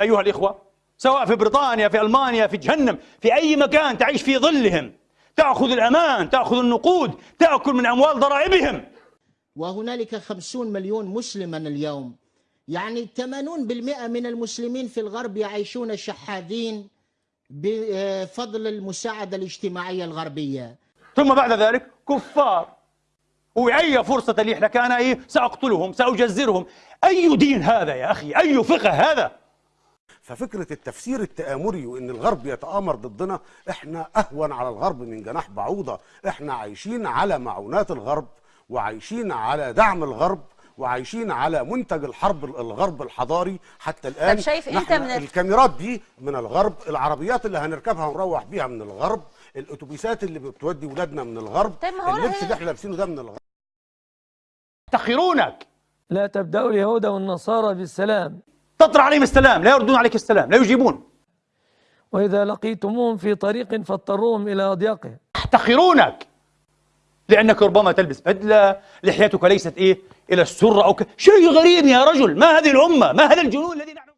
أيها الإخوة سواء في بريطانيا في ألمانيا في جهنم في أي مكان تعيش في ظلهم تأخذ الأمان تأخذ النقود تأكل من أموال ضرائبهم. وهنالك خمسون مليون مسلما اليوم. يعني 80% من المسلمين في الغرب يعيشون شحاذين بفضل المساعدة الاجتماعية الغربية. ثم بعد ذلك كفار. وأي فرصة لي لك أنا إيه سأقتلهم سأجزرهم. أي دين هذا يا أخي؟ أي فقه هذا؟ ففكرة التفسير التآمري وإن الغرب يتآمر ضدنا إحنا أهون على الغرب من جناح بعوضة. إحنا عايشين على معونات الغرب وعايشين على دعم الغرب وعايشين على منتج الحرب الغرب الحضاري. حتى الآن طب شايف انت نحن من ال- الكاميرات دي من الغرب العربيات اللي هنركبها ونروح بيها من الغرب الأتوبيسات اللي بتودي ولادنا من الغرب طيب اللبس اللي إحنا لابسينه ده من الغرب. يفتخرونك. لا تبدأوا اليهود والنصارى بالسلام. تطرح عليهم السلام لا يردون عليك السلام لا يجيبون. وإذا لقيتموهم في طريق فاضطروهم إلى أضيقه يحتقرونك لأنك ربما تلبس بدلة لحيتك ليست إيه إلى السرة أو ك... شيء غريب يا رجل! ما هذه الأمة؟ ما هذا الجنون الذي نحن